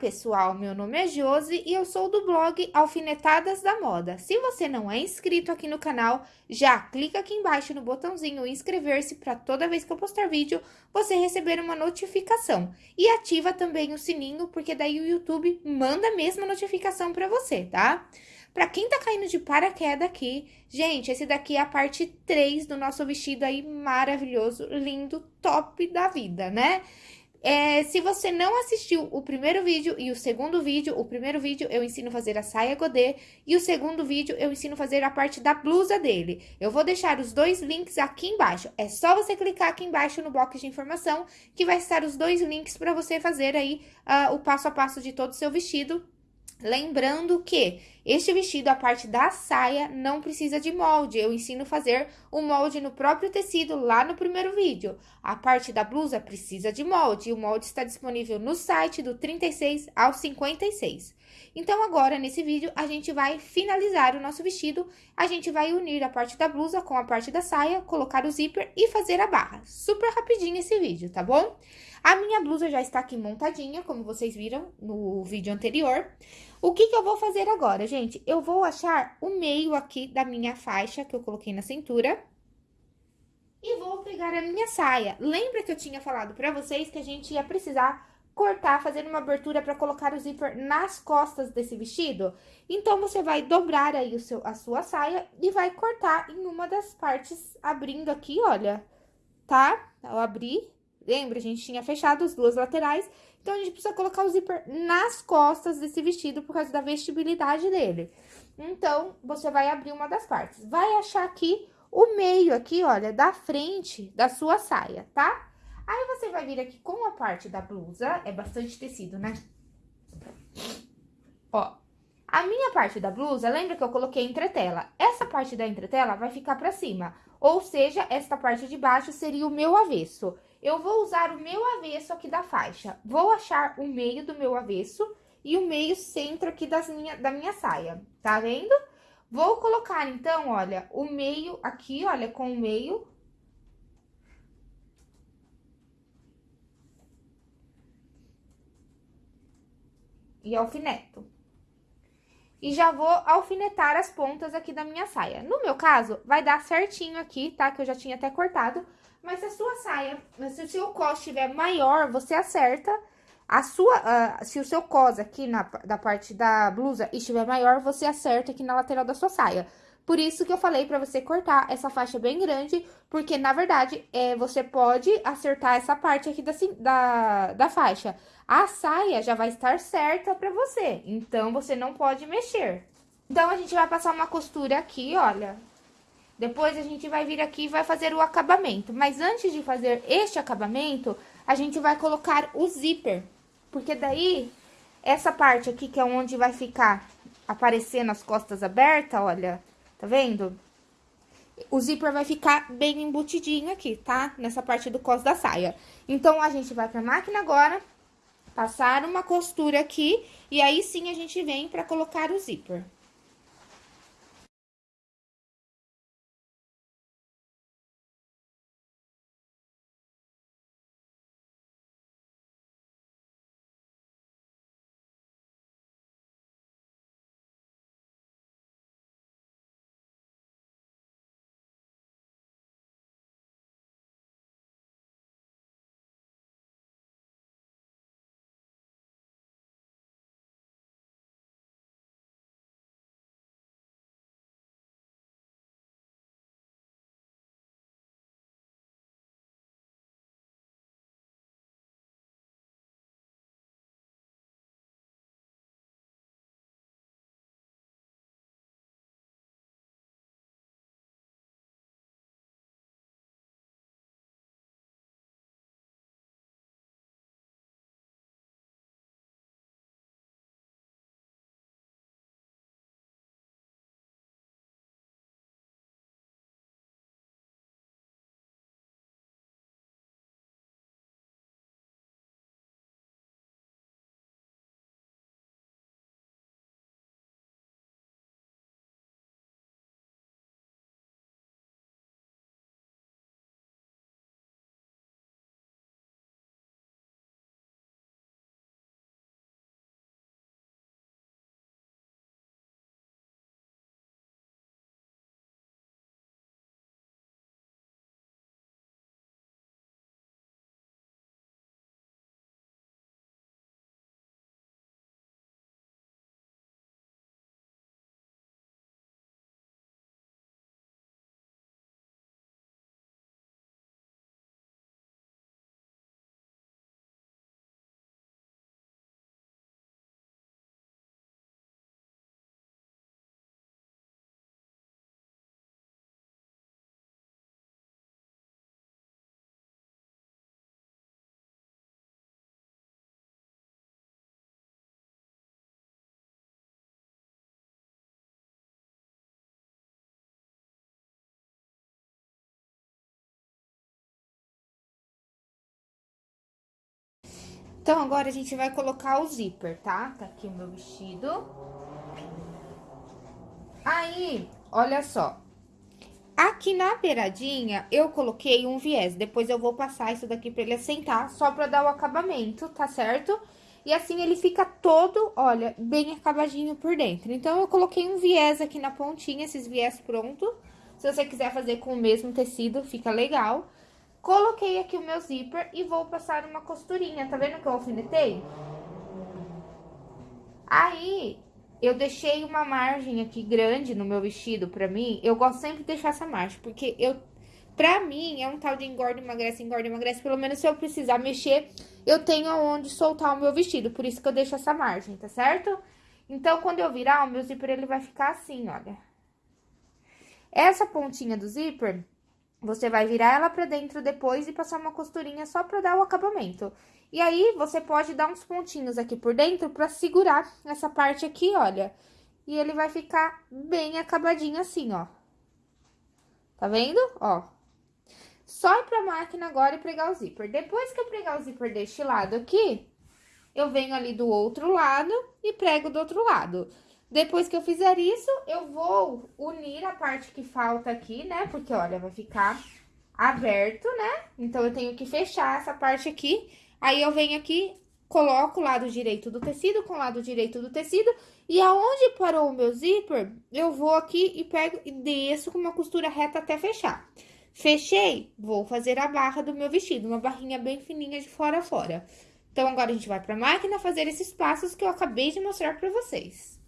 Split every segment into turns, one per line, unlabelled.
Pessoal! Meu nome é Josi e eu sou do blog Alfinetadas da Moda. Se você não é inscrito aqui no canal, já clica aqui embaixo no botãozinho inscrever-se para toda vez que eu postar vídeo, você receber uma notificação. E ativa também o sininho, porque daí o YouTube manda a mesma notificação para você, tá? Pra quem tá caindo de paraquedas aqui, gente, esse daqui é a parte 3 do nosso vestido aí maravilhoso, lindo, top da vida, né? É, se você não assistiu o primeiro vídeo e o segundo vídeo, o primeiro vídeo eu ensino a fazer a saia godê e o segundo vídeo eu ensino a fazer a parte da blusa dele. Eu vou deixar os dois links aqui embaixo. É só você clicar aqui embaixo no box de informação que vai estar os dois links para você fazer aí uh, o passo a passo de todo o seu vestido Lembrando que este vestido, a parte da saia, não precisa de molde. Eu ensino a fazer o molde no próprio tecido lá no primeiro vídeo. A parte da blusa precisa de molde. E o molde está disponível no site do 36 ao 56. Então, agora, nesse vídeo, a gente vai finalizar o nosso vestido. A gente vai unir a parte da blusa com a parte da saia, colocar o zíper e fazer a barra. Super rapidinho esse vídeo, tá bom? A minha blusa já está aqui montadinha, como vocês viram no vídeo anterior. O que que eu vou fazer agora, gente? Eu vou achar o meio aqui da minha faixa que eu coloquei na cintura. E vou pegar a minha saia. Lembra que eu tinha falado pra vocês que a gente ia precisar cortar, fazer uma abertura para colocar o zíper nas costas desse vestido? Então, você vai dobrar aí o seu, a sua saia e vai cortar em uma das partes, abrindo aqui, olha, tá? Eu abri Lembra? A gente tinha fechado as duas laterais, então a gente precisa colocar o zíper nas costas desse vestido por causa da vestibilidade dele. Então, você vai abrir uma das partes. Vai achar aqui o meio aqui, olha, da frente da sua saia, tá? Aí, você vai vir aqui com a parte da blusa, é bastante tecido, né? Ó, a minha parte da blusa, lembra que eu coloquei entretela? Essa parte da entretela vai ficar pra cima, ou seja, esta parte de baixo seria o meu avesso. Eu vou usar o meu avesso aqui da faixa. Vou achar o meio do meu avesso e o meio centro aqui das minha, da minha saia, tá vendo? Vou colocar, então, olha, o meio aqui, olha, com o meio. E alfineto. E já vou alfinetar as pontas aqui da minha saia. No meu caso, vai dar certinho aqui, tá? Que eu já tinha até cortado. Mas se a sua saia, se o seu cos estiver maior, você acerta. A sua, uh, se o seu cos aqui na da parte da blusa estiver maior, você acerta aqui na lateral da sua saia. Por isso que eu falei pra você cortar essa faixa bem grande, porque, na verdade, é, você pode acertar essa parte aqui da, da, da faixa. A saia já vai estar certa pra você, então você não pode mexer. Então, a gente vai passar uma costura aqui, olha, depois a gente vai vir aqui e vai fazer o acabamento. Mas antes de fazer este acabamento, a gente vai colocar o zíper. Porque daí, essa parte aqui, que é onde vai ficar aparecendo as costas abertas, olha, tá vendo? O zíper vai ficar bem embutidinho aqui, tá? Nessa parte do cos da saia. Então, a gente vai pra máquina agora, passar uma costura aqui, e aí sim a gente vem pra colocar o zíper. Então, agora a gente vai colocar o zíper, tá? Tá aqui o meu vestido. Aí, olha só. Aqui na beiradinha, eu coloquei um viés. Depois eu vou passar isso daqui pra ele assentar, só pra dar o acabamento, tá certo? E assim ele fica todo, olha, bem acabadinho por dentro. Então, eu coloquei um viés aqui na pontinha, esses viés pronto. Se você quiser fazer com o mesmo tecido, fica legal. Coloquei aqui o meu zíper e vou passar uma costurinha, tá vendo que eu alfinetei? Aí, eu deixei uma margem aqui grande no meu vestido pra mim. Eu gosto sempre de deixar essa margem, porque eu... Pra mim, é um tal de engorda, emagrece, engorda, emagrece. Pelo menos se eu precisar mexer, eu tenho aonde soltar o meu vestido. Por isso que eu deixo essa margem, tá certo? Então, quando eu virar, o meu zíper, ele vai ficar assim, olha. Essa pontinha do zíper, você vai virar ela pra dentro depois e passar uma costurinha só pra dar o acabamento. E aí, você pode dar uns pontinhos aqui por dentro pra segurar essa parte aqui, olha. E ele vai ficar bem acabadinho assim, ó. Tá vendo? Ó. Só ir pra máquina agora e pregar o zíper. Depois que eu pregar o zíper deste lado aqui, eu venho ali do outro lado e prego do outro lado. Depois que eu fizer isso, eu vou unir a parte que falta aqui, né? Porque, olha, vai ficar aberto, né? Então, eu tenho que fechar essa parte aqui. Aí, eu venho aqui, coloco o lado direito do tecido com o lado direito do tecido. E aonde parou o meu zíper, eu vou aqui e pego e desço com uma costura reta até fechar. Fechei, vou fazer a barra do meu vestido, uma barrinha bem fininha de fora a fora. Então, agora a gente vai pra máquina fazer esses passos que eu acabei de mostrar pra vocês.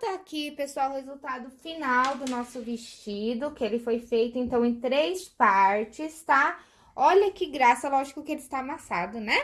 Tá aqui, pessoal, o resultado final do nosso vestido, que ele foi feito, então, em três partes, tá? Olha que graça, lógico que ele está amassado, né?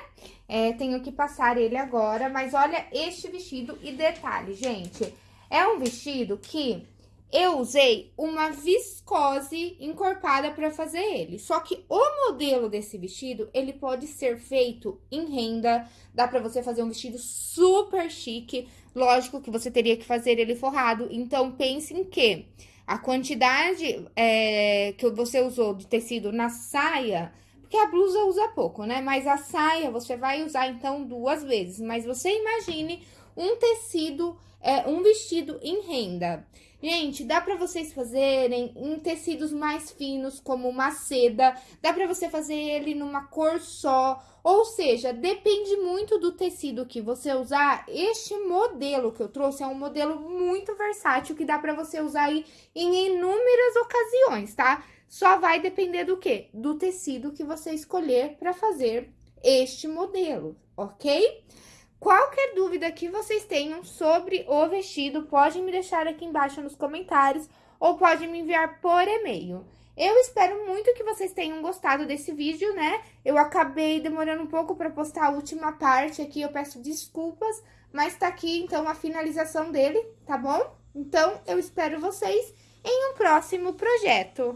É, tenho que passar ele agora, mas olha este vestido e detalhe, gente, é um vestido que eu usei uma viscose encorpada para fazer ele. Só que o modelo desse vestido, ele pode ser feito em renda, dá para você fazer um vestido super chique. Lógico que você teria que fazer ele forrado, então pense em que a quantidade é, que você usou de tecido na saia, porque a blusa usa pouco, né? Mas a saia você vai usar então duas vezes. Mas você imagine um tecido, é, um vestido em renda. Gente, dá pra vocês fazerem em tecidos mais finos, como uma seda. Dá pra você fazer ele numa cor só. Ou seja, depende muito do tecido que você usar. Este modelo que eu trouxe é um modelo muito versátil, que dá pra você usar aí em inúmeras ocasiões, tá? Só vai depender do quê? Do tecido que você escolher pra fazer este modelo, ok? Qualquer dúvida que vocês tenham sobre o vestido, pode me deixar aqui embaixo nos comentários ou pode me enviar por e-mail. Eu espero muito que vocês tenham gostado desse vídeo, né? Eu acabei demorando um pouco para postar a última parte aqui, eu peço desculpas, mas tá aqui então a finalização dele, tá bom? Então, eu espero vocês em um próximo projeto.